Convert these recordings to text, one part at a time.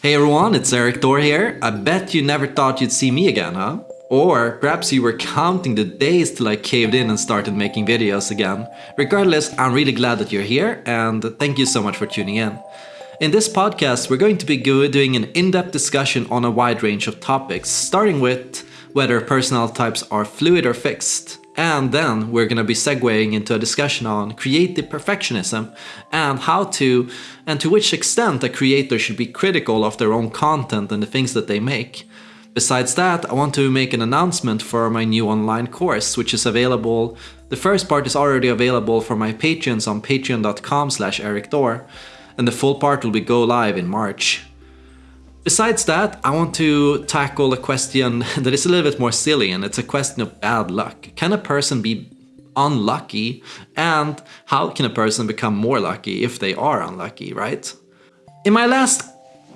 Hey everyone, it's Erik Thor here. I bet you never thought you'd see me again, huh? Or perhaps you were counting the days till I caved in and started making videos again. Regardless, I'm really glad that you're here and thank you so much for tuning in. In this podcast, we're going to be doing an in-depth discussion on a wide range of topics, starting with whether personality types are fluid or fixed, and then we're going to be segueing into a discussion on creative perfectionism and how to and to which extent a creator should be critical of their own content and the things that they make. Besides that, I want to make an announcement for my new online course, which is available. The first part is already available for my patrons on patreon.com slash erikthor, and the full part will be go live in March. Besides that, I want to tackle a question that is a little bit more silly, and it's a question of bad luck. Can a person be unlucky? And how can a person become more lucky if they are unlucky, right? In my last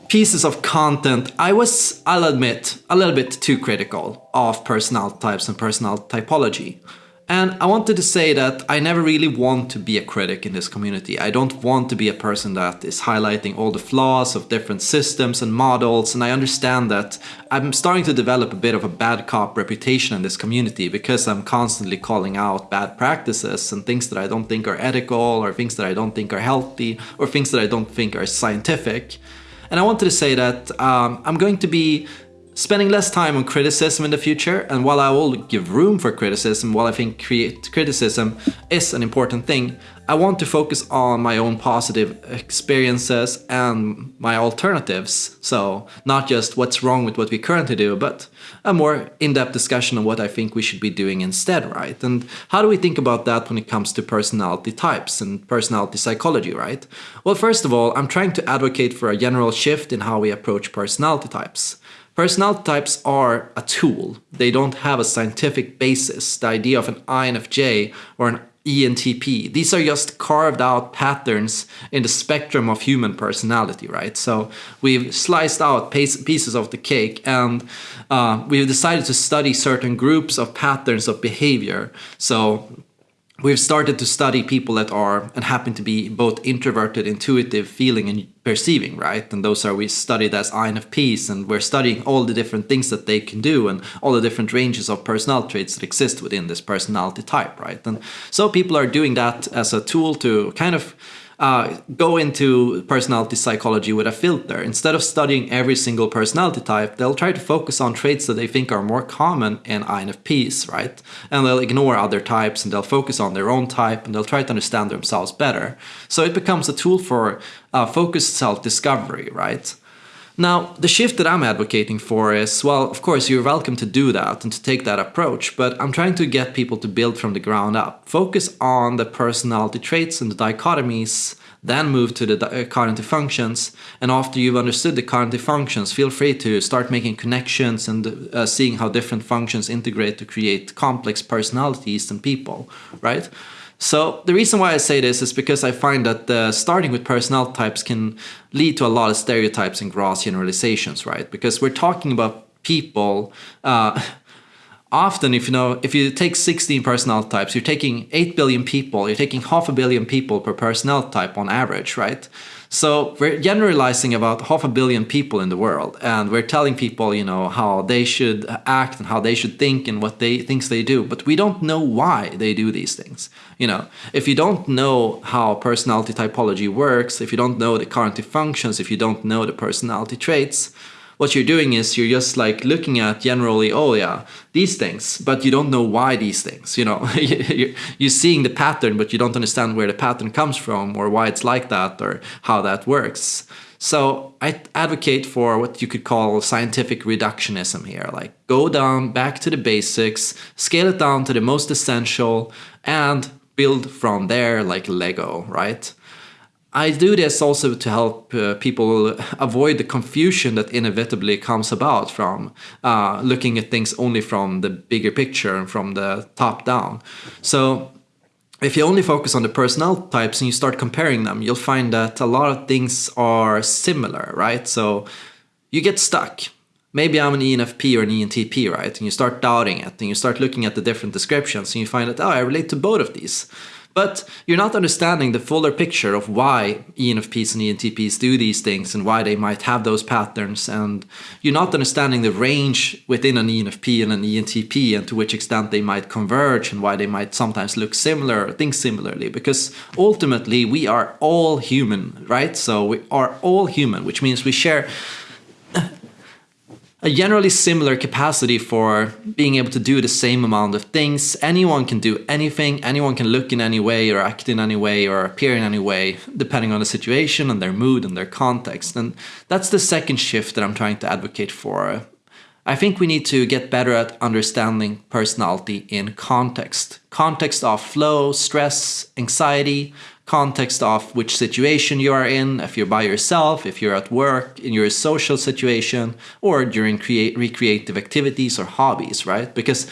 pieces of content, I was, I'll admit, a little bit too critical of personality types and personality typology. And I wanted to say that I never really want to be a critic in this community. I don't want to be a person that is highlighting all the flaws of different systems and models. And I understand that I'm starting to develop a bit of a bad cop reputation in this community because I'm constantly calling out bad practices and things that I don't think are ethical or things that I don't think are healthy or things that I don't think are scientific. And I wanted to say that um, I'm going to be spending less time on criticism in the future and while I will give room for criticism, while I think criticism is an important thing, I want to focus on my own positive experiences and my alternatives. So not just what's wrong with what we currently do, but a more in-depth discussion on what I think we should be doing instead, right? And how do we think about that when it comes to personality types and personality psychology, right? Well, first of all, I'm trying to advocate for a general shift in how we approach personality types. Personality types are a tool. They don't have a scientific basis. The idea of an INFJ or an ENTP. These are just carved out patterns in the spectrum of human personality, right? So we've sliced out pieces of the cake and uh, we've decided to study certain groups of patterns of behavior. So we've started to study people that are and happen to be both introverted, intuitive, feeling and perceiving, right? And those are we studied as INFPs and we're studying all the different things that they can do and all the different ranges of personality traits that exist within this personality type, right? And so people are doing that as a tool to kind of uh, go into personality psychology with a filter. Instead of studying every single personality type, they'll try to focus on traits that they think are more common in INFPs, right? And they'll ignore other types and they'll focus on their own type and they'll try to understand themselves better. So it becomes a tool for uh, focused self-discovery, right? Now, the shift that I'm advocating for is, well, of course, you're welcome to do that and to take that approach, but I'm trying to get people to build from the ground up. Focus on the personality traits and the dichotomies, then move to the uh, cognitive functions. And after you've understood the cognitive functions, feel free to start making connections and uh, seeing how different functions integrate to create complex personalities and people, right? So the reason why I say this is because I find that starting with personality types can lead to a lot of stereotypes and gross generalizations, right? Because we're talking about people. Uh, often, if you know, if you take 16 personality types, you're taking 8 billion people. You're taking half a billion people per personality type on average, right? So we're generalizing about half a billion people in the world, and we're telling people, you know, how they should act and how they should think and what they things they do, but we don't know why they do these things. You know, if you don't know how personality typology works, if you don't know the cognitive functions, if you don't know the personality traits, what you're doing is you're just like looking at generally, oh yeah, these things, but you don't know why these things, you know, you're seeing the pattern, but you don't understand where the pattern comes from or why it's like that or how that works. So I advocate for what you could call scientific reductionism here, like go down back to the basics, scale it down to the most essential and build from there like Lego, right? I do this also to help uh, people avoid the confusion that inevitably comes about from uh, looking at things only from the bigger picture and from the top down. So if you only focus on the personnel types and you start comparing them, you'll find that a lot of things are similar, right? So you get stuck. Maybe I'm an ENFP or an ENTP, right? And you start doubting it and you start looking at the different descriptions and you find that, oh, I relate to both of these. But you're not understanding the fuller picture of why ENFPs and ENTPs do these things and why they might have those patterns. And you're not understanding the range within an ENFP and an ENTP and to which extent they might converge and why they might sometimes look similar or think similarly. Because ultimately, we are all human, right? So we are all human, which means we share a generally similar capacity for being able to do the same amount of things. Anyone can do anything, anyone can look in any way or act in any way or appear in any way, depending on the situation and their mood and their context. And that's the second shift that I'm trying to advocate for. I think we need to get better at understanding personality in context. Context of flow, stress, anxiety, context of which situation you are in, if you're by yourself, if you're at work, in your social situation, or during create recreative activities or hobbies, right? Because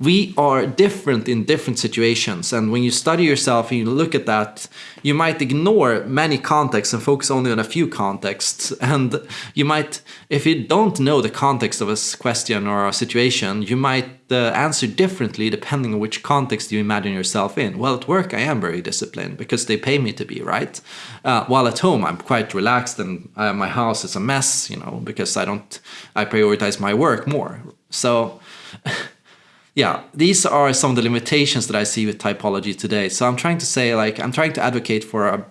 we are different in different situations. And when you study yourself and you look at that you might ignore many contexts and focus only on a few contexts. And you might if you don't know the context of a question or a situation you might uh, answer differently depending on which context you imagine yourself in. Well at work i am very disciplined because they pay me to be right? Uh, while at home i'm quite relaxed and uh, my house is a mess you know because i don't i prioritize my work more. So yeah, these are some of the limitations that I see with typology today. So I'm trying to say, like, I'm trying to advocate for a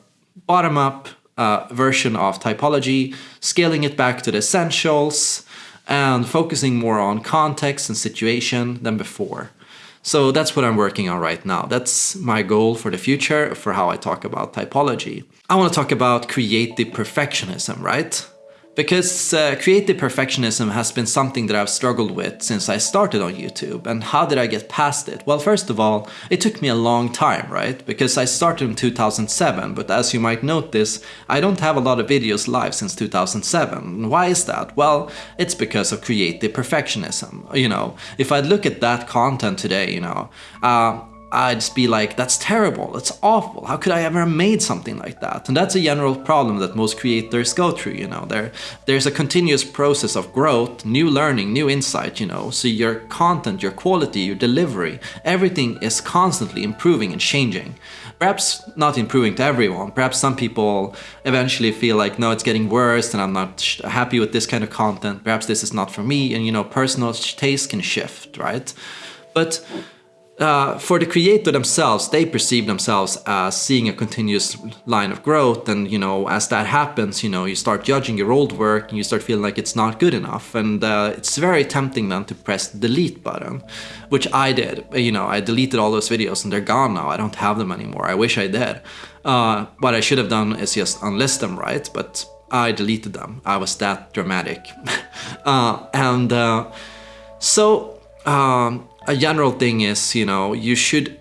bottom-up uh, version of typology, scaling it back to the essentials, and focusing more on context and situation than before. So that's what I'm working on right now. That's my goal for the future for how I talk about typology. I want to talk about creative perfectionism, right? Because uh, creative perfectionism has been something that I've struggled with since I started on YouTube. And how did I get past it? Well, first of all, it took me a long time, right? Because I started in 2007, but as you might notice, I don't have a lot of videos live since 2007. Why is that? Well, it's because of creative perfectionism. You know, if I look at that content today, you know, uh, I'd be like, that's terrible, that's awful, how could I ever have made something like that? And that's a general problem that most creators go through, you know. There, there's a continuous process of growth, new learning, new insight, you know. So your content, your quality, your delivery, everything is constantly improving and changing. Perhaps not improving to everyone, perhaps some people eventually feel like, no, it's getting worse and I'm not happy with this kind of content, perhaps this is not for me, and you know, personal taste can shift, right? But uh, for the creator themselves, they perceive themselves as seeing a continuous line of growth. And, you know, as that happens, you know, you start judging your old work and you start feeling like it's not good enough. And uh, it's very tempting then to press the delete button, which I did. You know, I deleted all those videos and they're gone now. I don't have them anymore. I wish I did. Uh, what I should have done is just unlist them, right? But I deleted them. I was that dramatic. Uh, and uh, so, um, a general thing is, you know, you should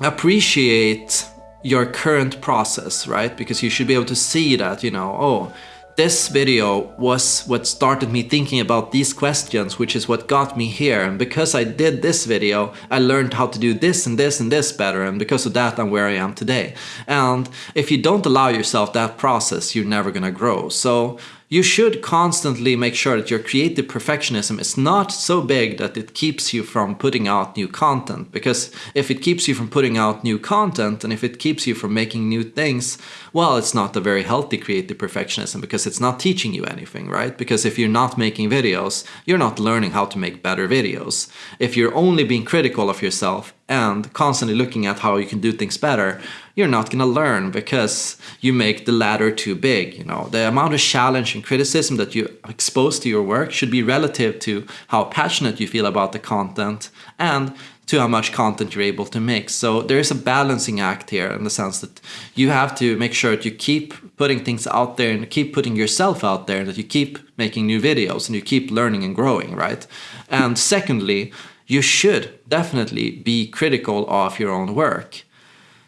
appreciate your current process, right? Because you should be able to see that, you know, oh, this video was what started me thinking about these questions, which is what got me here. And because I did this video, I learned how to do this and this and this better. And because of that, I'm where I am today. And if you don't allow yourself that process, you're never gonna grow. So you should constantly make sure that your creative perfectionism is not so big that it keeps you from putting out new content. Because if it keeps you from putting out new content and if it keeps you from making new things, well, it's not a very healthy creative perfectionism because it's not teaching you anything, right? Because if you're not making videos, you're not learning how to make better videos. If you're only being critical of yourself and constantly looking at how you can do things better, you're not going to learn because you make the ladder too big. You know, the amount of challenge and criticism that you expose to your work should be relative to how passionate you feel about the content and to how much content you're able to make. So there is a balancing act here in the sense that you have to make sure that you keep putting things out there and keep putting yourself out there and that you keep making new videos and you keep learning and growing, right? And secondly, you should definitely be critical of your own work.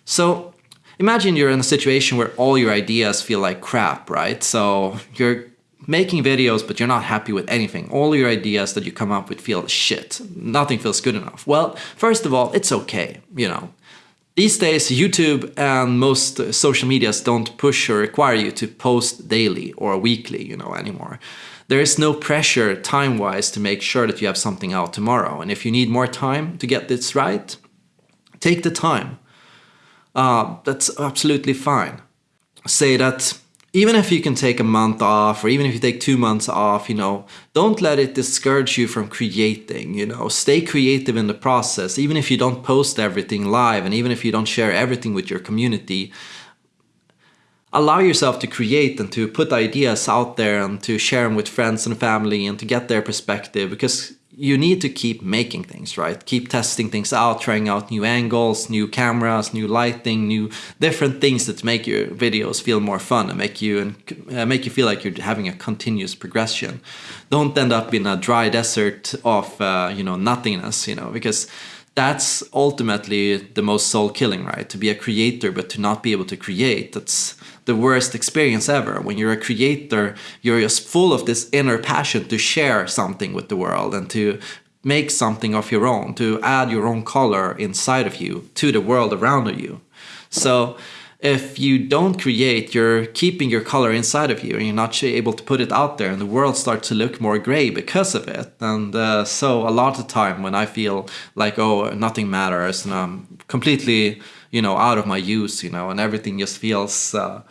So imagine you're in a situation where all your ideas feel like crap, right? So you're making videos, but you're not happy with anything. All your ideas that you come up with feel shit. Nothing feels good enough. Well, first of all, it's okay, you know. These days, YouTube and most social medias don't push or require you to post daily or weekly, you know, anymore. There is no pressure time-wise to make sure that you have something out tomorrow. And if you need more time to get this right, take the time. uh, that's absolutely fine. Say that even if you can take a month off or even if you take two months off, you know, don't let it discourage you from creating, you know, stay creative in the process. Even if you don't post everything live and even if you don't share everything with your community, allow yourself to create and to put ideas out there and to share them with friends and family and to get their perspective because you need to keep making things right? Keep testing things out trying out new angles new cameras new lighting new different things that make your videos feel more fun and make you and uh, make you feel like you're having a continuous progression. Don't end up in a dry desert of uh, you know nothingness you know because that's ultimately the most soul killing right to be a creator but to not be able to create that's the worst experience ever. When you're a creator, you're just full of this inner passion to share something with the world and to make something of your own, to add your own color inside of you to the world around you. So if you don't create, you're keeping your color inside of you and you're not able to put it out there and the world starts to look more gray because of it. And uh, so a lot of time when I feel like, oh, nothing matters and I'm completely you know out of my use you know and everything just feels uh,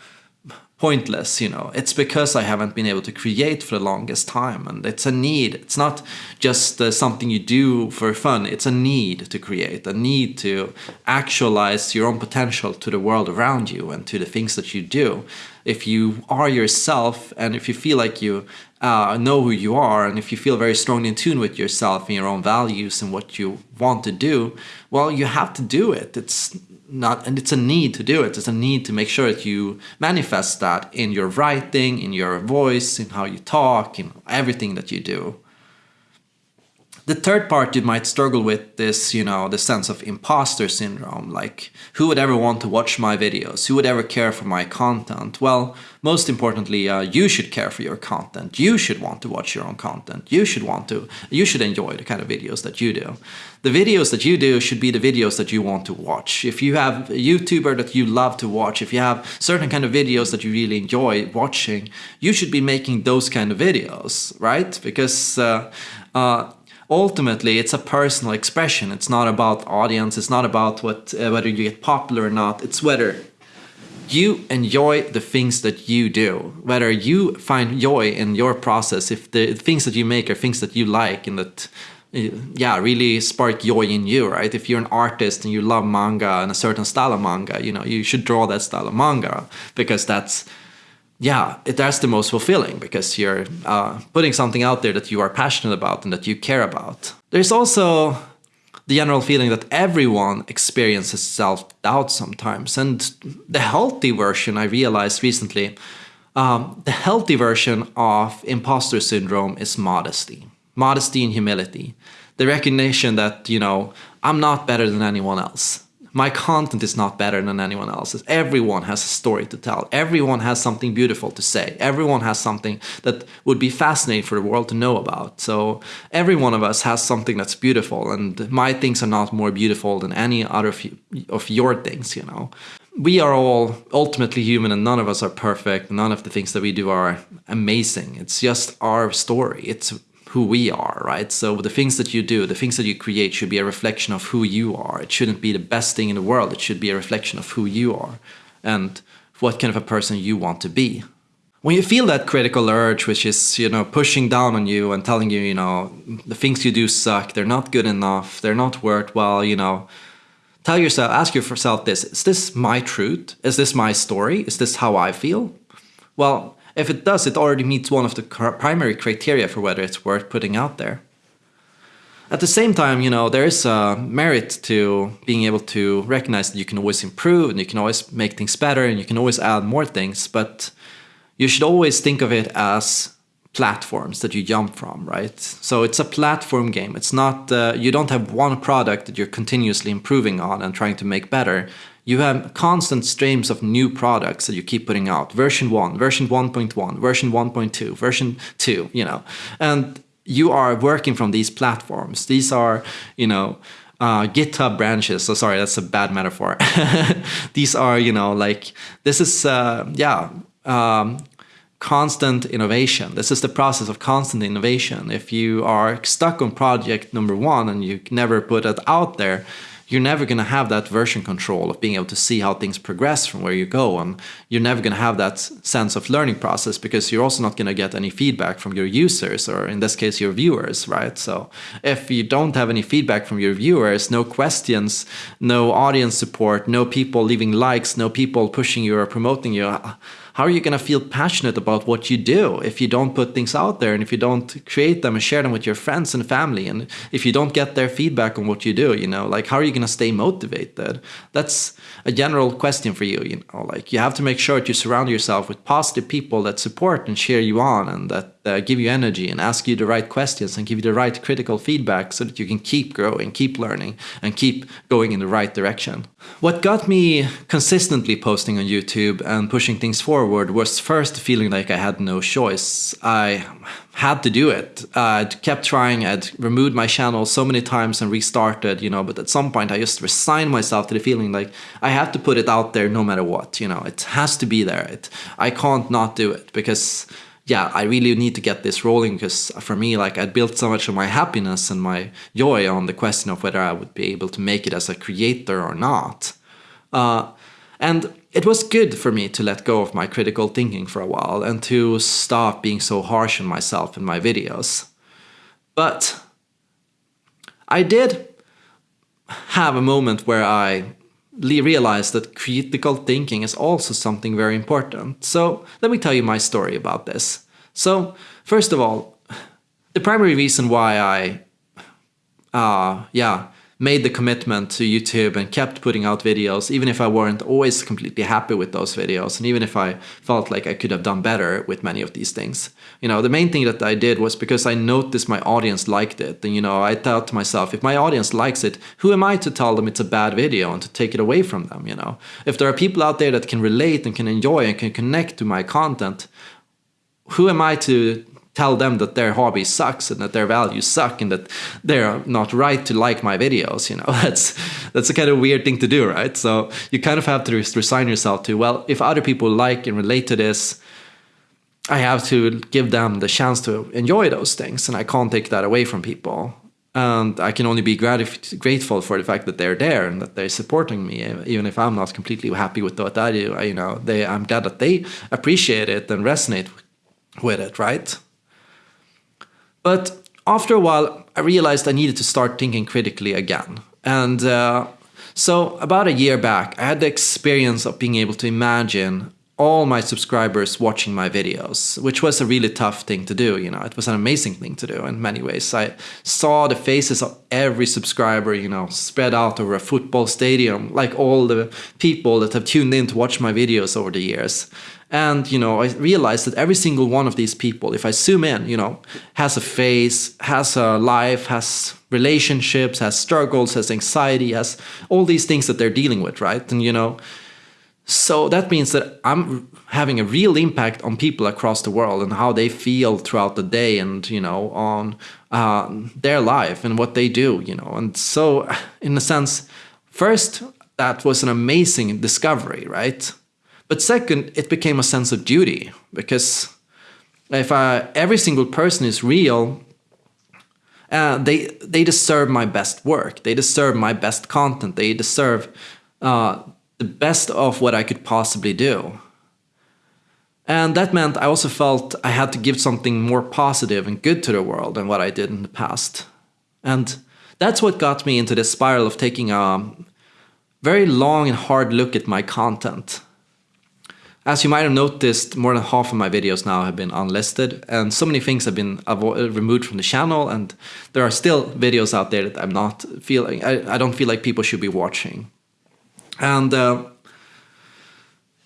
pointless you know. It's because i haven't been able to create for the longest time and it's a need. It's not just uh, something you do for fun. It's a need to create a need to actualize your own potential to the world around you and to the things that you do. If you are yourself and if you feel like you uh, know who you are and if you feel very strongly in tune with yourself and your own values and what you want to do well you have to do it. It's not and it's a need to do it. It's a need to make sure that you manifest that in your writing in your voice in how you talk in everything that you do the third part you might struggle with is, you know, the sense of imposter syndrome. Like, who would ever want to watch my videos? Who would ever care for my content? Well, most importantly, uh, you should care for your content. You should want to watch your own content. You should want to, you should enjoy the kind of videos that you do. The videos that you do should be the videos that you want to watch. If you have a YouTuber that you love to watch, if you have certain kind of videos that you really enjoy watching, you should be making those kind of videos, right? Because uh, uh, ultimately it's a personal expression. It's not about audience. It's not about what uh, whether you get popular or not. It's whether you enjoy the things that you do. Whether you find joy in your process if the things that you make are things that you like and that uh, yeah really spark joy in you right? If you're an artist and you love manga and a certain style of manga you know you should draw that style of manga because that's yeah, it, that's the most fulfilling because you're uh, putting something out there that you are passionate about and that you care about. There's also the general feeling that everyone experiences self-doubt sometimes. And the healthy version, I realized recently, um, the healthy version of imposter syndrome is modesty. Modesty and humility. The recognition that, you know, I'm not better than anyone else my content is not better than anyone else's. Everyone has a story to tell. Everyone has something beautiful to say. Everyone has something that would be fascinating for the world to know about. So every one of us has something that's beautiful and my things are not more beautiful than any other of your things, you know. We are all ultimately human and none of us are perfect. None of the things that we do are amazing. It's just our story. It's who we are, right? So the things that you do, the things that you create should be a reflection of who you are. It shouldn't be the best thing in the world. It should be a reflection of who you are and what kind of a person you want to be. When you feel that critical urge, which is, you know, pushing down on you and telling you, you know, the things you do suck, they're not good enough, they're not worthwhile, you know, tell yourself, ask yourself this, is this my truth? Is this my story? Is this how I feel? Well, if it does, it already meets one of the primary criteria for whether it's worth putting out there. At the same time, you know, there is a merit to being able to recognize that you can always improve and you can always make things better and you can always add more things, but you should always think of it as platforms that you jump from, right? So it's a platform game. It's not, uh, you don't have one product that you're continuously improving on and trying to make better you have constant streams of new products that you keep putting out. Version 1, version 1.1, version 1.2, version 2, you know. And you are working from these platforms. These are, you know, uh, GitHub branches. So sorry, that's a bad metaphor. these are, you know, like this is, uh, yeah, um, constant innovation. This is the process of constant innovation. If you are stuck on project number one and you never put it out there, you're never going to have that version control of being able to see how things progress from where you go. And you're never going to have that sense of learning process because you're also not going to get any feedback from your users or in this case, your viewers, right? So if you don't have any feedback from your viewers, no questions, no audience support, no people leaving likes, no people pushing you or promoting you, how are you going to feel passionate about what you do if you don't put things out there and if you don't create them and share them with your friends and family and if you don't get their feedback on what you do you know? Like how are you going to stay motivated? That's a general question for you you know? Like you have to make sure that you surround yourself with positive people that support and cheer you on and that uh, give you energy and ask you the right questions and give you the right critical feedback so that you can keep growing, keep learning, and keep going in the right direction. What got me consistently posting on YouTube and pushing things forward was first feeling like I had no choice. I had to do it. I'd kept trying, I'd removed my channel so many times and restarted, you know, but at some point I just resigned myself to the feeling like I have to put it out there no matter what, you know, it has to be there. It, I can't not do it because yeah, I really need to get this rolling because for me, like I built so much of my happiness and my joy on the question of whether I would be able to make it as a creator or not. Uh, and it was good for me to let go of my critical thinking for a while and to stop being so harsh on myself in my videos. But I did have a moment where I realized that critical thinking is also something very important. So let me tell you my story about this. So first of all, the primary reason why I, uh, yeah, made the commitment to YouTube and kept putting out videos, even if I weren't always completely happy with those videos, and even if I felt like I could have done better with many of these things. You know, the main thing that I did was because I noticed my audience liked it. And, you know, I thought to myself, if my audience likes it, who am I to tell them it's a bad video and to take it away from them, you know? If there are people out there that can relate and can enjoy and can connect to my content, who am I to tell them that their hobby sucks and that their values suck and that they're not right to like my videos you know that's that's a kind of weird thing to do right so you kind of have to resign yourself to well if other people like and relate to this i have to give them the chance to enjoy those things and i can't take that away from people and i can only be grateful for the fact that they're there and that they're supporting me even if i'm not completely happy with what i do you know they i'm glad that they appreciate it and resonate with it right but after a while, I realized I needed to start thinking critically again. And uh, so, about a year back, I had the experience of being able to imagine all my subscribers watching my videos, which was a really tough thing to do. You know, it was an amazing thing to do in many ways. I saw the faces of every subscriber, you know, spread out over a football stadium, like all the people that have tuned in to watch my videos over the years. And, you know, I realized that every single one of these people, if I zoom in, you know, has a face, has a life, has relationships, has struggles, has anxiety, has all these things that they're dealing with, right? And, you know, so that means that I'm having a real impact on people across the world and how they feel throughout the day and, you know, on uh, their life and what they do, you know. And so, in a sense, first, that was an amazing discovery, right? But second, it became a sense of duty because if every single person is real, uh, they they deserve my best work. They deserve my best content. They deserve uh, the best of what I could possibly do. And that meant I also felt I had to give something more positive and good to the world than what I did in the past. And that's what got me into this spiral of taking a very long and hard look at my content as you might have noticed, more than half of my videos now have been unlisted, and so many things have been removed from the channel, and there are still videos out there that I'm not feeling, I, I don't feel like people should be watching. And uh,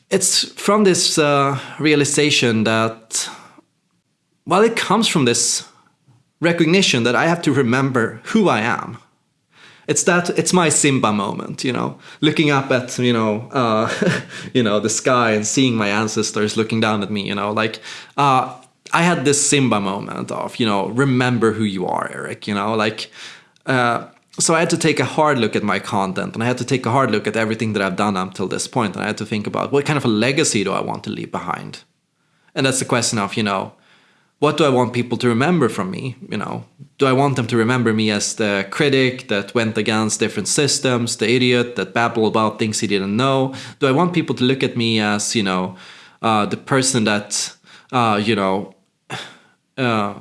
it's from this uh, realization that, well, it comes from this recognition that I have to remember who I am it's that it's my Simba moment, you know, looking up at you know uh, you know the sky and seeing my ancestors looking down at me, you know, like uh, I had this Simba moment of you know remember who you are, Erik, you know, like. Uh, so I had to take a hard look at my content and I had to take a hard look at everything that I've done up until this point and I had to think about what kind of a legacy do I want to leave behind? And that's the question of, you know, what do I want people to remember from me? You know, do I want them to remember me as the critic that went against different systems, the idiot that babbled about things he didn't know? Do I want people to look at me as, you know, uh, the person that, uh, you know, uh,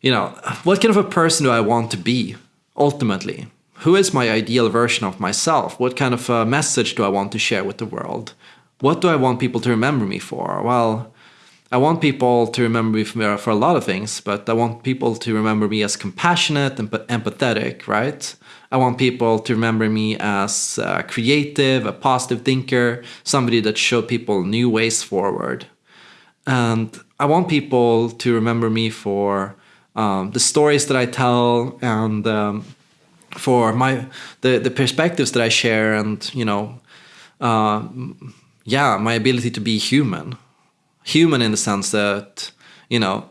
you know, what kind of a person do I want to be ultimately? Who is my ideal version of myself? What kind of a message do I want to share with the world? What do I want people to remember me for? Well, I want people to remember me for, a lot of things, but I want people to remember me as compassionate and empathetic, right? I want people to remember me as creative, a positive thinker, somebody that showed people new ways forward. And I want people to remember me for um, the stories that I tell and um, for my the the perspectives that I share and you know uh, yeah my ability to be human. Human in the sense that you know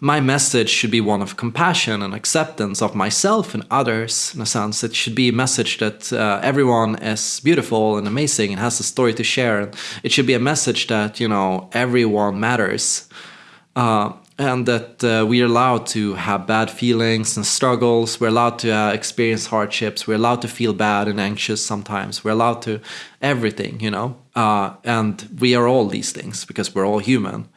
my message should be one of compassion and acceptance of myself and others in a sense. It should be a message that uh, everyone is beautiful and amazing and has a story to share. And it should be a message that you know everyone matters. Uh, and that uh, we're allowed to have bad feelings and struggles. We're allowed to uh, experience hardships. We're allowed to feel bad and anxious sometimes. We're allowed to everything, you know. Uh, and we are all these things because we're all human.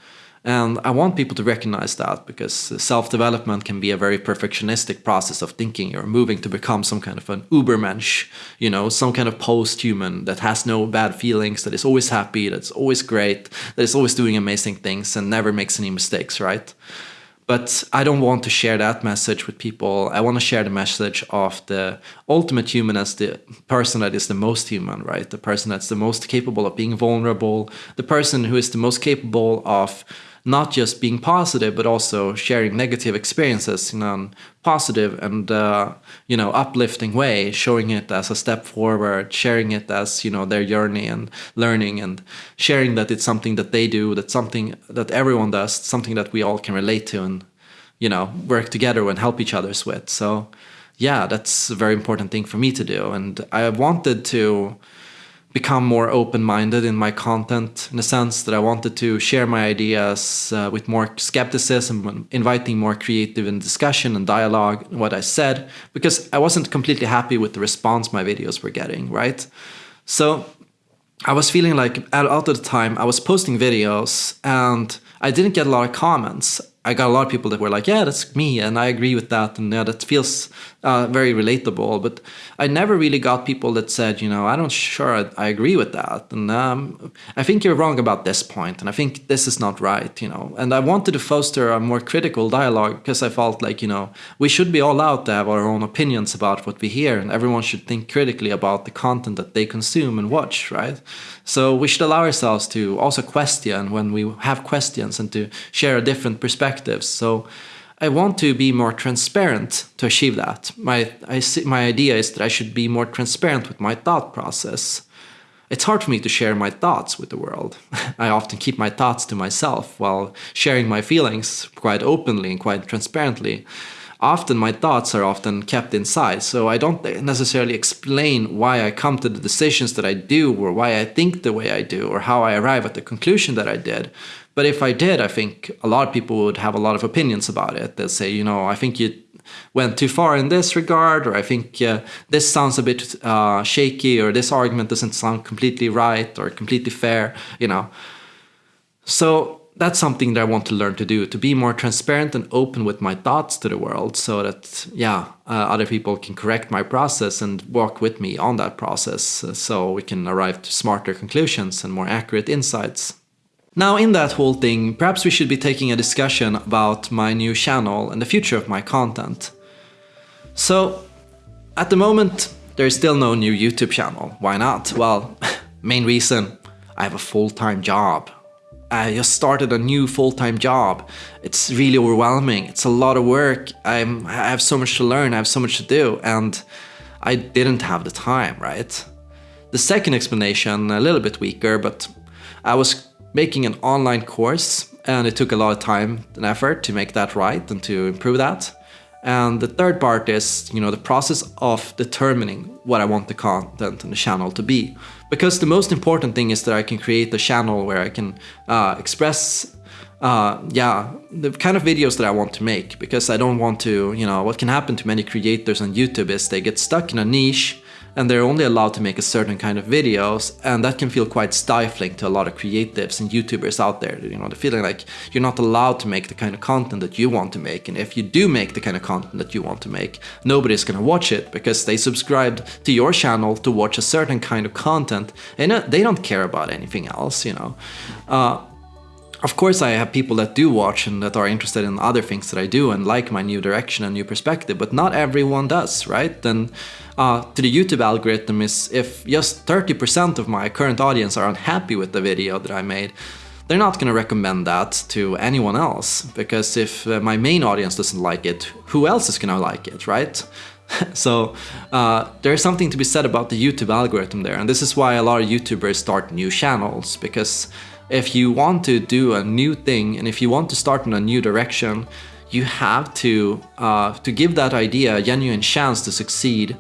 And I want people to recognize that because uh, self-development can be a very perfectionistic process of thinking. You're moving to become some kind of an ubermensch, you know, some kind of post-human that has no bad feelings, that is always happy, that's always great, that is always doing amazing things and never makes any mistakes, right? But I don't want to share that message with people. I want to share the message of the ultimate human as the person that is the most human, right? The person that's the most capable of being vulnerable, the person who is the most capable of not just being positive, but also sharing negative experiences in a positive and uh, you know uplifting way, showing it as a step forward, sharing it as you know their journey and learning, and sharing that it's something that they do, that something that everyone does, something that we all can relate to, and you know work together and help each others with. So yeah, that's a very important thing for me to do, and I wanted to become more open-minded in my content in the sense that I wanted to share my ideas uh, with more skepticism, inviting more creative and discussion and dialogue in what I said because I wasn't completely happy with the response my videos were getting, right? So I was feeling like a lot of the time I was posting videos and I didn't get a lot of comments. I got a lot of people that were like, yeah, that's me, and I agree with that, and yeah, that feels uh, very relatable. But I never really got people that said, you know, I don't sure I, I agree with that, and um, I think you're wrong about this point, and I think this is not right, you know. And I wanted to foster a more critical dialogue because I felt like, you know, we should be all allowed to have our own opinions about what we hear, and everyone should think critically about the content that they consume and watch, right? So we should allow ourselves to also question when we have questions and to share different perspectives. So I want to be more transparent to achieve that. My, I see, my idea is that I should be more transparent with my thought process. It's hard for me to share my thoughts with the world. I often keep my thoughts to myself while sharing my feelings quite openly and quite transparently often my thoughts are often kept inside. So I don't necessarily explain why I come to the decisions that I do or why I think the way I do or how I arrive at the conclusion that I did. But if I did, I think a lot of people would have a lot of opinions about it. They'll say, you know, I think you went too far in this regard, or I think uh, this sounds a bit uh, shaky, or this argument doesn't sound completely right or completely fair, you know. So that's something that I want to learn to do, to be more transparent and open with my thoughts to the world so that, yeah, uh, other people can correct my process and walk with me on that process uh, so we can arrive to smarter conclusions and more accurate insights. Now in that whole thing, perhaps we should be taking a discussion about my new channel and the future of my content. So, at the moment, there is still no new YouTube channel. Why not? Well, main reason, I have a full-time job. I just started a new full-time job. It's really overwhelming. It's a lot of work. I'm, I have so much to learn. I have so much to do. And I didn't have the time, right? The second explanation, a little bit weaker, but I was making an online course and it took a lot of time and effort to make that right and to improve that. And the third part is, you know, the process of determining what I want the content and the channel to be. Because the most important thing is that I can create a channel where I can uh, express uh, yeah, the kind of videos that I want to make because I don't want to, you know, what can happen to many creators on YouTube is they get stuck in a niche and they're only allowed to make a certain kind of videos and that can feel quite stifling to a lot of creatives and YouTubers out there, you know, the feeling like you're not allowed to make the kind of content that you want to make and if you do make the kind of content that you want to make, nobody's gonna watch it because they subscribed to your channel to watch a certain kind of content and uh, they don't care about anything else, you know. Uh, of course, I have people that do watch and that are interested in other things that I do and like my new direction and new perspective, but not everyone does, right? And uh, to the YouTube algorithm is if just 30% of my current audience are unhappy with the video that I made, they're not going to recommend that to anyone else because if uh, my main audience doesn't like it, who else is going to like it, right? so uh, there's something to be said about the YouTube algorithm there, and this is why a lot of YouTubers start new channels because if you want to do a new thing and if you want to start in a new direction, you have to, uh, to give that idea a genuine chance to succeed.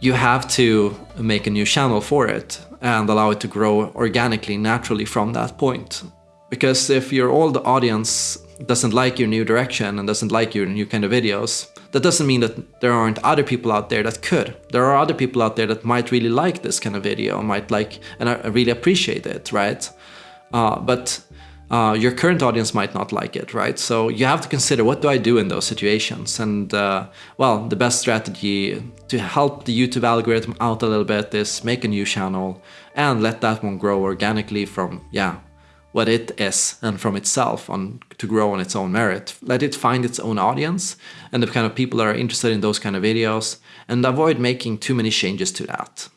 You have to make a new channel for it and allow it to grow organically, naturally from that point. Because if your old audience doesn't like your new direction and doesn't like your new kind of videos, that doesn't mean that there aren't other people out there that could. There are other people out there that might really like this kind of video, might like and I really appreciate it, right? Uh, but uh, your current audience might not like it, right? So you have to consider what do I do in those situations? And uh, well, the best strategy to help the YouTube algorithm out a little bit is make a new channel and let that one grow organically from, yeah, what it is and from itself on to grow on its own merit. Let it find its own audience and the kind of people that are interested in those kind of videos and avoid making too many changes to that.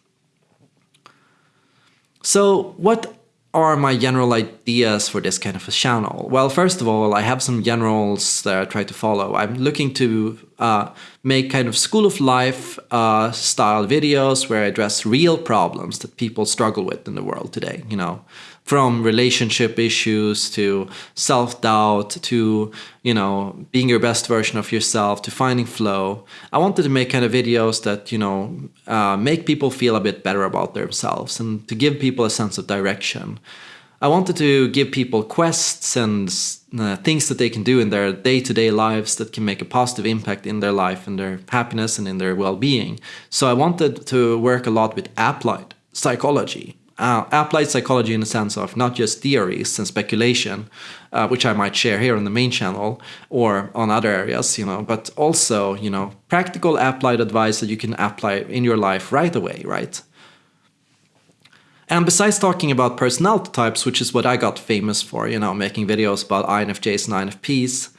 So what are my general ideas for this kind of a channel? Well, first of all, I have some generals that I try to follow. I'm looking to uh, make kind of school of life uh, style videos where I address real problems that people struggle with in the world today, you know, from relationship issues to self-doubt to you know being your best version of yourself to finding flow. I wanted to make kind of videos that you know uh, make people feel a bit better about themselves and to give people a sense of direction. I wanted to give people quests and uh, things that they can do in their day-to-day -day lives that can make a positive impact in their life and their happiness and in their well-being. So i wanted to work a lot with applied psychology uh, applied psychology in the sense of not just theories and speculation, uh, which I might share here on the main channel or on other areas, you know, but also, you know, practical applied advice that you can apply in your life right away, right? And besides talking about personality types, which is what I got famous for, you know, making videos about INFJs and INFPs,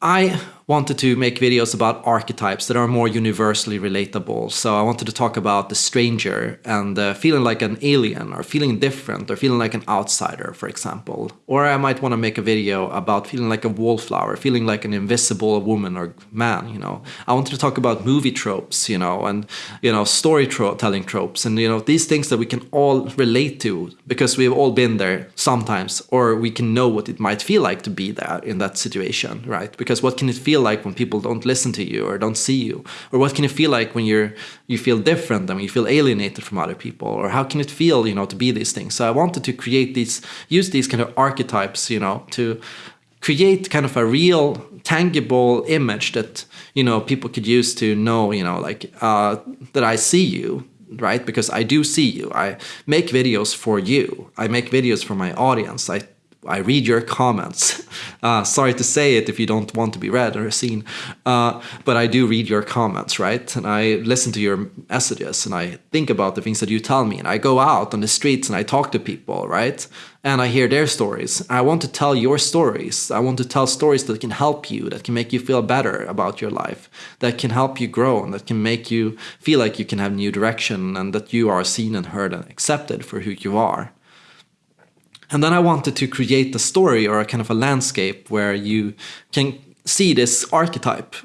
I wanted to make videos about archetypes that are more universally relatable. So I wanted to talk about the stranger and uh, feeling like an alien or feeling different or feeling like an outsider, for example. Or I might want to make a video about feeling like a wallflower, feeling like an invisible woman or man, you know. I wanted to talk about movie tropes, you know, and, you know, storytelling tropes and, you know, these things that we can all relate to because we've all been there sometimes or we can know what it might feel like to be there in that situation, right? Because what can it feel feel like when people don't listen to you or don't see you? Or what can it feel like when you're you feel different and you feel alienated from other people? Or how can it feel, you know, to be these things? So I wanted to create these, use these kind of archetypes, you know, to create kind of a real tangible image that you know people could use to know you know like uh, that I see you right because I do see you I make videos for you I make videos for my audience I I read your comments. Uh, sorry to say it if you don't want to be read or seen, uh, but I do read your comments, right? And I listen to your messages and I think about the things that you tell me. And I go out on the streets and I talk to people, right? And I hear their stories. I want to tell your stories. I want to tell stories that can help you, that can make you feel better about your life, that can help you grow, and that can make you feel like you can have new direction and that you are seen and heard and accepted for who you are. And then I wanted to create a story or a kind of a landscape where you can see this archetype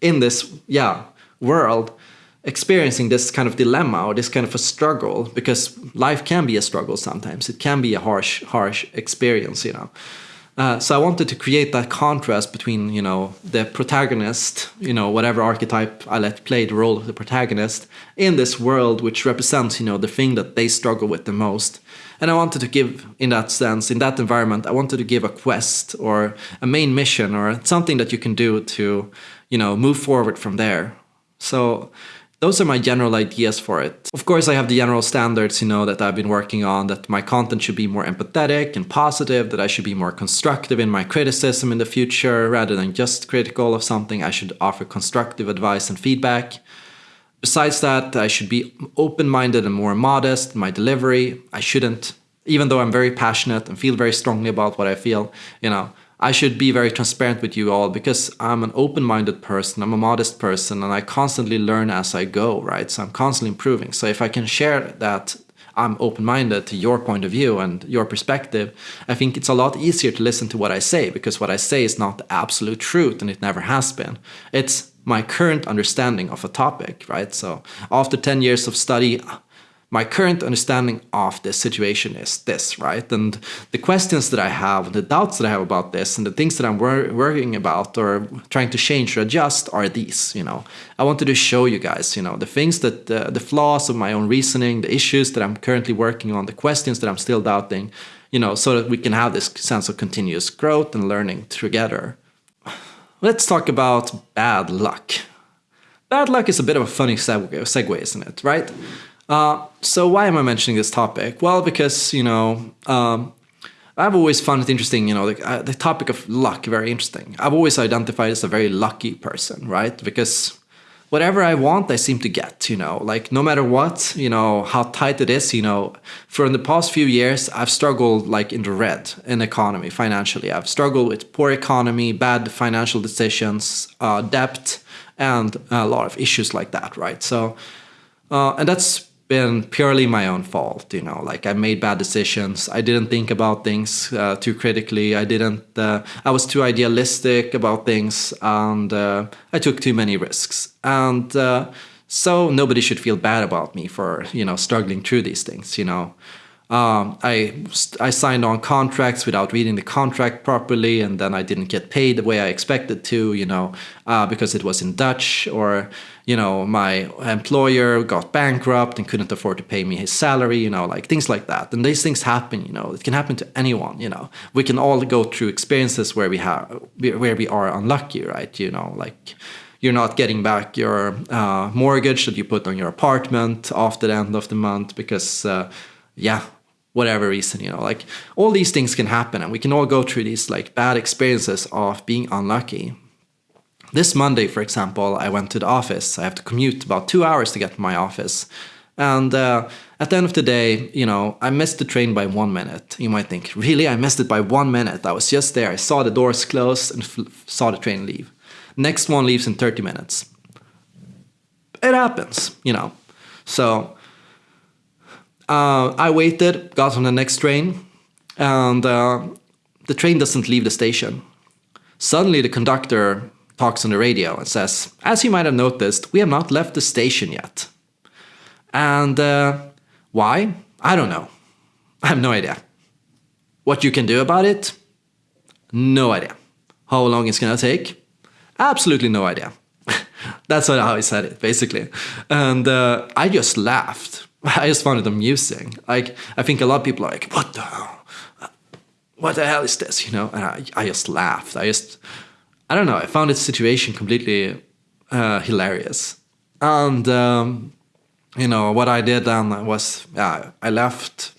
in this, yeah, world experiencing this kind of dilemma or this kind of a struggle because life can be a struggle sometimes. It can be a harsh, harsh experience, you know. Uh, so I wanted to create that contrast between, you know, the protagonist, you know, whatever archetype I let play the role of the protagonist in this world which represents, you know, the thing that they struggle with the most And I wanted to give, in that sense, in that environment, I wanted to give a quest or a main mission or something that you can do to, you know, move forward from there. So those are my general ideas for it. Of course, I have the general standards, you know, that I've been working on, that my content should be more empathetic and positive, that I should be more constructive in my criticism in the future, rather than just critical of something, I should offer constructive advice and feedback. Besides that, I should be open-minded and more modest in my delivery. I shouldn't, even though I'm very passionate and feel very strongly about what I feel, you know, I should be very transparent with you all because I'm an open-minded person, I'm a modest person, and I constantly learn as I go, right? So I'm constantly improving. So if I can share that I'm open-minded to your point of view and your perspective, I think it's a lot easier to listen to what I say because what I say is not the absolute truth and it never has been. It's my current understanding of a topic, right? So after 10 years of study, my current understanding of this situation is this, right? And the questions that I have, the doubts that I have about this, and the things that I'm wor worrying about or trying to change or adjust are these, you know. I wanted to show you guys, you know, the things that, uh, the flaws of my own reasoning, the issues that I'm currently working on, the questions that I'm still doubting, you know, so that we can have this sense of continuous growth and learning together. Let's talk about bad luck. Bad luck is a bit of a funny segue, isn't it, right? Uh, so why am I mentioning this topic? Well, because, you know, um, I've always found it interesting, you know, the, uh, the topic of luck, very interesting. I've always identified as a very lucky person, right? Because whatever I want, I seem to get, you know, like no matter what, you know, how tight it is, you know, for in the past few years, I've struggled like in the red in economy, financially. I've struggled with poor economy, bad financial decisions, uh, debt, and a lot of issues like that, right? So, uh, and that's been purely my own fault you know like i made bad decisions. I didn't think about things uh, too critically. I didn't uh, i was too idealistic about things and uh, i took too many risks. And uh, so nobody should feel bad about me for you know struggling through these things you know. Um, I, I signed on contracts without reading the contract properly and then I didn't get paid the way I expected to, you know, uh, because it was in Dutch or, you know, my employer got bankrupt and couldn't afford to pay me his salary, you know, like things like that. And these things happen, you know, it can happen to anyone, you know. We can all go through experiences where we have, where we are unlucky, right? You know, like you're not getting back your uh, mortgage that you put on your apartment after the end of the month because, uh, yeah, whatever reason, you know, like all these things can happen and we can all go through these like bad experiences of being unlucky. This Monday, for example, I went to the office. I have to commute about two hours to get to my office. And uh, at the end of the day, you know, I missed the train by one minute. You might think, really? I missed it by one minute. I was just there. I saw the doors close and saw the train leave. Next one leaves in 30 minutes. It happens, you know. So uh, I waited, got on the next train, and uh, the train doesn't leave the station. Suddenly, the conductor talks on the radio and says, As you might have noticed, we have not left the station yet. And uh, why? I don't know. I have no idea. What you can do about it? No idea. How long it's gonna take? Absolutely no idea. That's how he said it, basically. And uh, I just laughed I just found it amusing. Like, I think a lot of people are like, what the hell? What the hell is this? You know, and I, I just laughed. I just, I don't know. I found this situation completely uh, hilarious. And, um, you know, what I did then was, yeah, I left.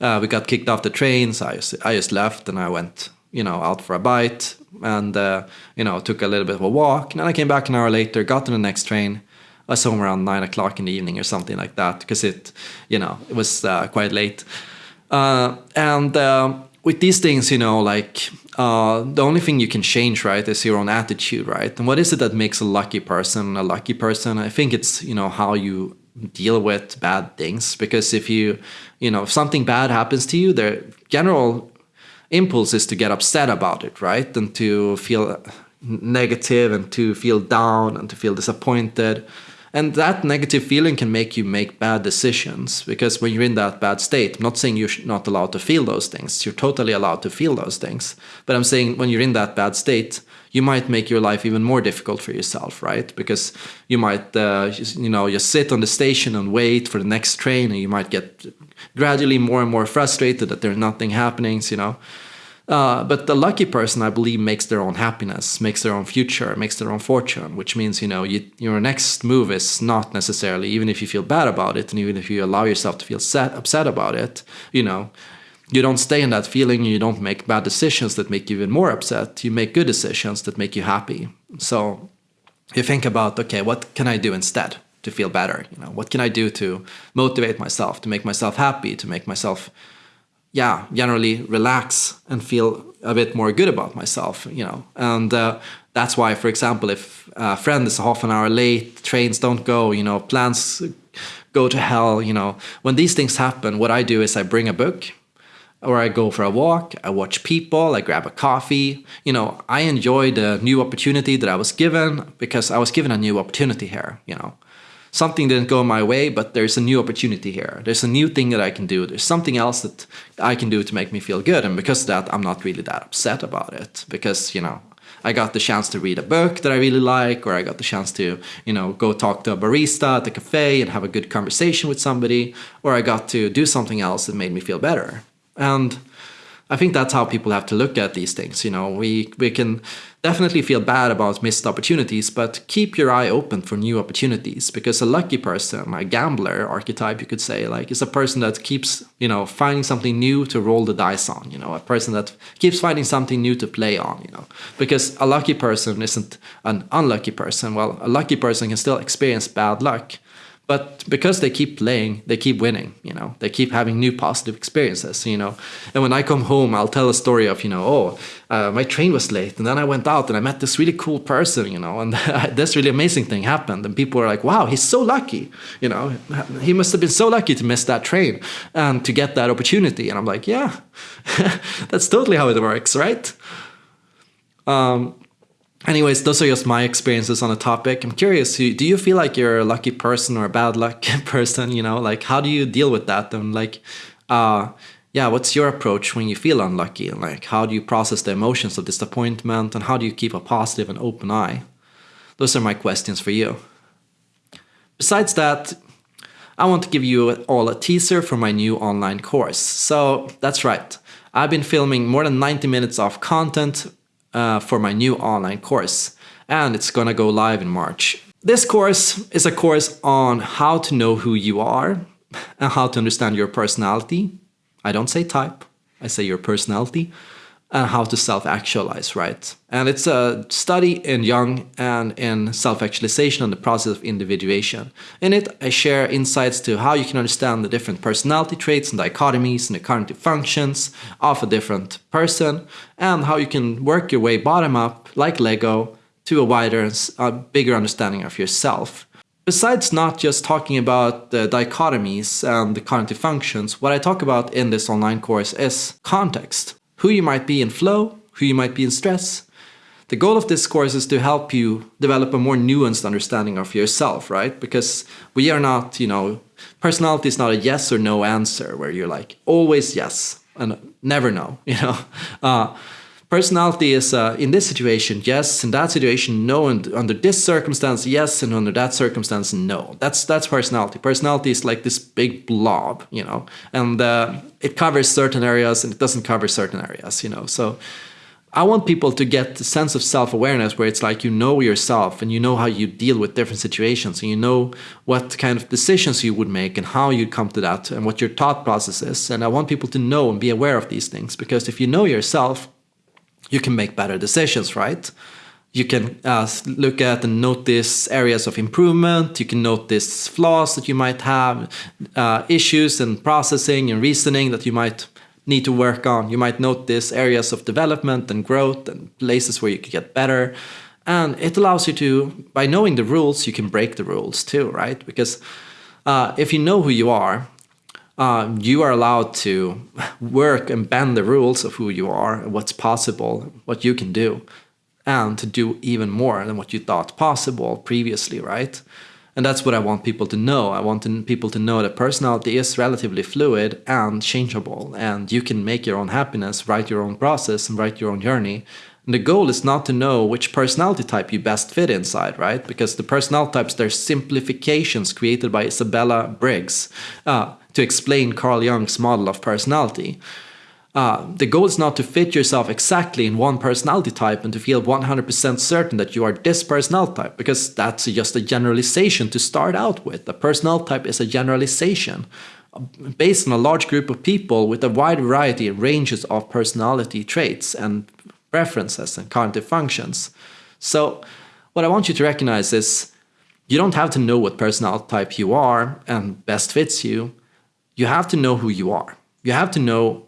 Uh, we got kicked off the train, so I just, I just left and I went, you know, out for a bite and, uh, you know, took a little bit of a walk. And then I came back an hour later, got on the next train, I saw him around nine o'clock in the evening or something like that because it, you know, it was uh, quite late. Uh, and uh, with these things, you know, like uh, the only thing you can change, right, is your own attitude, right? And what is it that makes a lucky person a lucky person? I think it's, you know, how you deal with bad things. Because if you, you know, if something bad happens to you, the general impulse is to get upset about it, right? And to feel negative and to feel down and to feel disappointed And that negative feeling can make you make bad decisions because when you're in that bad state, I'm not saying you're not allowed to feel those things. You're totally allowed to feel those things. But I'm saying when you're in that bad state, you might make your life even more difficult for yourself, right? Because you might, uh, you know, just sit on the station and wait for the next train, and you might get gradually more and more frustrated that there's nothing happening, you know. Uh, but the lucky person, I believe, makes their own happiness, makes their own future, makes their own fortune, which means, you know, you, your next move is not necessarily, even if you feel bad about it, and even if you allow yourself to feel upset about it, you know, you don't stay in that feeling, you don't make bad decisions that make you even more upset. You make good decisions that make you happy. So you think about, okay, what can I do instead to feel better? You know, what can I do to motivate myself, to make myself happy, to make myself yeah, generally relax and feel a bit more good about myself, you know. And uh, that's why, for example, if a friend is half an hour late, trains don't go, you know, plans go to hell, you know. When these things happen, what I do is I bring a book or I go for a walk, I watch people, I grab a coffee. You know, I enjoy the new opportunity that I was given because I was given a new opportunity here, you know something didn't go my way, but there's a new opportunity here. There's a new thing that I can do. There's something else that I can do to make me feel good. And because of that, I'm not really that upset about it because, you know, I got the chance to read a book that I really like, or I got the chance to, you know, go talk to a barista at the cafe and have a good conversation with somebody, or I got to do something else that made me feel better. And I think that's how people have to look at these things. You know, we we can definitely feel bad about missed opportunities, but keep your eye open for new opportunities because a lucky person, a gambler archetype, you could say, like is a person that keeps, you know, finding something new to roll the dice on. You know, a person that keeps finding something new to play on. You know, because a lucky person isn't an unlucky person. Well, a lucky person can still experience bad luck but because they keep playing they keep winning you know? They keep having new positive experiences you know? And when i come home i'll tell a story of you know oh uh, my train was late and then i went out and i met this really cool person you know? And this really amazing thing happened and people were like wow he's so lucky you know? He must have been so lucky to miss that train and to get that opportunity. And i'm like yeah that's totally how it works right? Um, anyways, those are just my experiences on the topic. I'm curious, do you feel like you're a lucky person or a bad luck person? You know, like how do you deal with that? And like, uh, yeah, what's your approach when you feel unlucky? And like, how do you process the emotions of disappointment? And how do you keep a positive and open eye? Those are my questions for you. Besides that, I want to give you all a teaser for my new online course. So that's right. I've been filming more than 90 minutes of content uh, for my new online course, and it's gonna go live in March. This course is a course on how to know who you are and how to understand your personality. I don't say type, I say your personality and how to self-actualize, right? And it's a study in Jung and in self-actualization and the process of individuation. In it, I share insights to how you can understand the different personality traits and dichotomies and the cognitive functions of a different person, and how you can work your way bottom up, like Lego, to a wider, a bigger understanding of yourself. Besides not just talking about the dichotomies and the cognitive functions, what I talk about in this online course is context who you might be in flow, who you might be in stress. The goal of this course is to help you develop a more nuanced understanding of yourself, right? Because we are not, you know, personality is not a yes or no answer where you're like always yes and never no, you know. Uh, Personality is, uh, in this situation, yes. In that situation, no. And under this circumstance, yes. And under that circumstance, no. That's that's personality. Personality is like this big blob, you know, and uh, it covers certain areas and it doesn't cover certain areas, you know. So I want people to get the sense of self-awareness where it's like you know yourself and you know how you deal with different situations and you know what kind of decisions you would make and how you come to that and what your thought process is. And I want people to know and be aware of these things because if you know yourself, you can make better decisions, right? You can uh, look at and notice areas of improvement. You can notice flaws that you might have, uh, issues and processing and reasoning that you might need to work on. You might notice areas of development and growth and places where you could get better. And it allows you to, by knowing the rules, you can break the rules too, right? Because uh, if you know who you are, uh, you are allowed to work and bend the rules of who you are, what's possible, what you can do, and to do even more than what you thought possible previously, right? And that's what I want people to know. I want people to know that personality is relatively fluid and changeable, and you can make your own happiness, write your own process, and write your own journey. And the goal is not to know which personality type you best fit inside, right? Because the personality types, they're simplifications created by Isabella Briggs uh, to explain Carl Jung's model of personality. Uh, the goal is not to fit yourself exactly in one personality type and to feel 100% certain that you are this personality type, because that's just a generalization to start out with. A personality type is a generalization based on a large group of people with a wide variety of ranges of personality traits and preferences and cognitive functions. So, what I want you to recognize is you don't have to know what personality type you are and best fits you. You have to know who you are. You have to know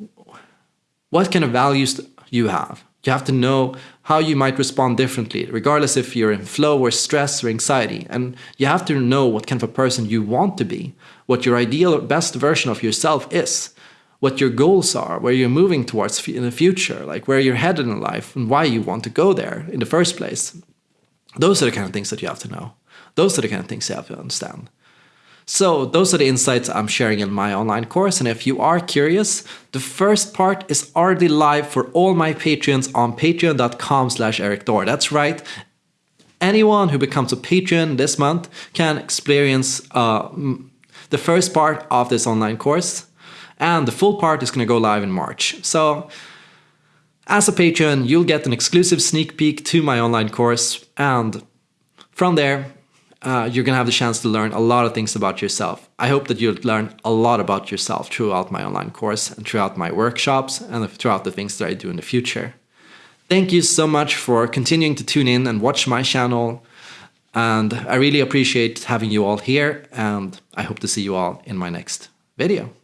what kind of values you have. You have to know how you might respond differently, regardless if you're in flow or stress or anxiety. And you have to know what kind of a person you want to be, what your ideal best version of yourself is, what your goals are, where you're moving towards in the future, like where you're headed in life and why you want to go there in the first place. Those are the kind of things that you have to know. Those are the kind of things you have to understand. So those are the insights I'm sharing in my online course. And if you are curious, the first part is already live for all my patrons on patreon.com slash Erik Thor. That's right. Anyone who becomes a patron this month can experience uh, the first part of this online course. And the full part is going to go live in March. So as a patron, you'll get an exclusive sneak peek to my online course. And from there, uh, you're going to have the chance to learn a lot of things about yourself. I hope that you'll learn a lot about yourself throughout my online course and throughout my workshops and throughout the things that I do in the future. Thank you so much for continuing to tune in and watch my channel. And I really appreciate having you all here. And I hope to see you all in my next video.